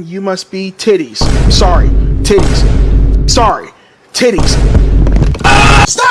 You must be titties. Sorry, titties. Sorry, titties.